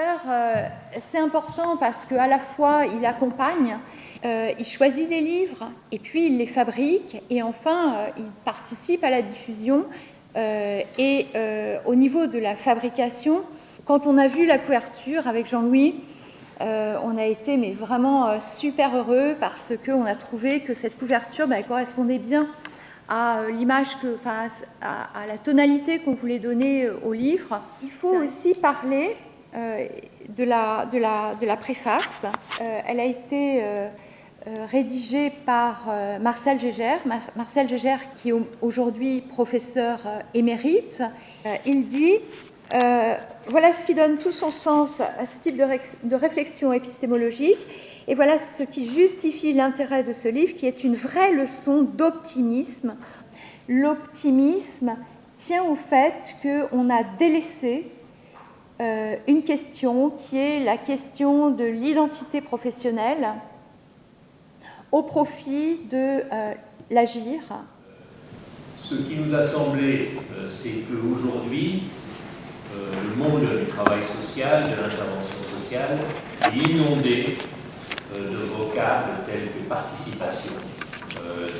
euh, c'est important parce qu'à la fois, il accompagne, euh, il choisit les livres, et puis il les fabrique, et enfin, euh, il participe à la diffusion. et au niveau de la fabrication, quand on a vu la couverture avec Jean-Louis, on a été mais vraiment super heureux parce qu'on a trouvé que cette couverture bah, correspondait bien à euh, l'image que, à, la tonalité qu'on voulait donner au livre. Il faut aussi parler de, la, de, la, de, la, préface. elle a été rédigée par Marcel Gégère, Marcel qui est aujourd'hui professeur émérite. il dit voilà ce qui donne tout son sens à ce type de, de réflexion épistémologique et voilà ce qui justifie l'intérêt de ce livre, qui est une vraie leçon d'optimisme. L'optimisme tient au fait qu'on a délaissé euh, une question qui est la question de l'identité professionnelle au profit de euh, l'agir. Ce qui nous a semblé, euh, c'est qu'aujourd'hui, le monde du travail social, de l'intervention sociale, est inondé de vocables tels que participation,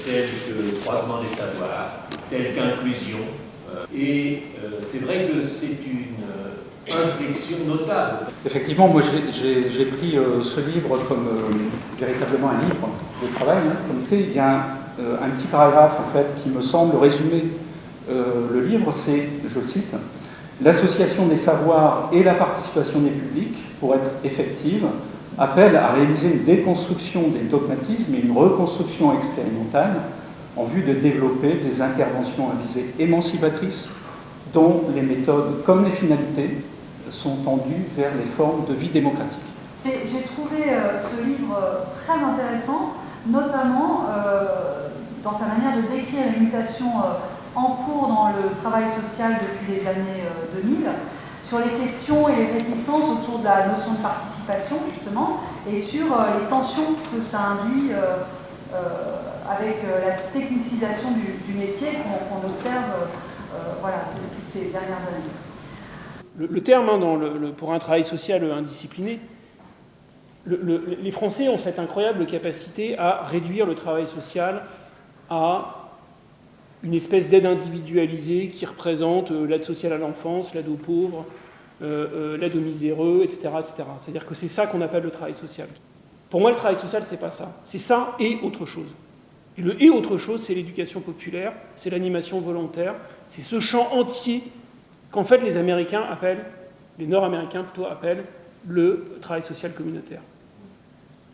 tels que croisement des savoirs, tels qu'inclusion. Et c'est vrai que c'est une inflexion notable. Effectivement, moi j'ai pris ce livre comme véritablement un livre de travail. Hein. Comme il y a un, petit paragraphe en fait qui me semble résumer le livre, c'est, je cite, L'association des savoirs et la participation des publics, pour être effective, appelle à réaliser une déconstruction des dogmatismes et une reconstruction expérimentale en vue de développer des interventions à visée émancipatrice dont les méthodes comme les finalités sont tendues vers les formes de vie démocratique. J'ai trouvé euh, ce livre très intéressant, notamment euh, dans sa manière de décrire les mutations euh, en cours dans le travail social depuis les années 2000 sur les questions et les réticences autour de la notion de participation, justement, et sur euh, les tensions que ça induit euh, euh, avec la technicisation du, métier qu'on observe voilà, toutes ces dernières années. Le, terme, hein, pour un travail social indiscipliné, les Français ont cette incroyable capacité à réduire le travail social à une espèce d'aide individualisée qui représente l'aide sociale à l'enfance, l'aide aux pauvres, euh, euh, l'aide aux miséreux, etc. etc. C'est-à-dire que c'est ça qu'on appelle le travail social. Pour moi, le travail social, c'est pas ça. C'est ça et autre chose. Et le et autre chose, c'est l'éducation populaire, c'est l'animation volontaire, c'est ce champ entier qu'en fait les Américains appellent, les Nord-Américains plutôt appellent, le travail social communautaire.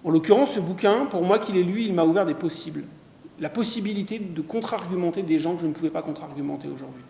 En l'occurrence, ce bouquin, pour moi qu'il est lu, il m'a ouvert des possibles. La possibilité de contre-argumenter des gens que je ne pouvais pas contre-argumenter aujourd'hui.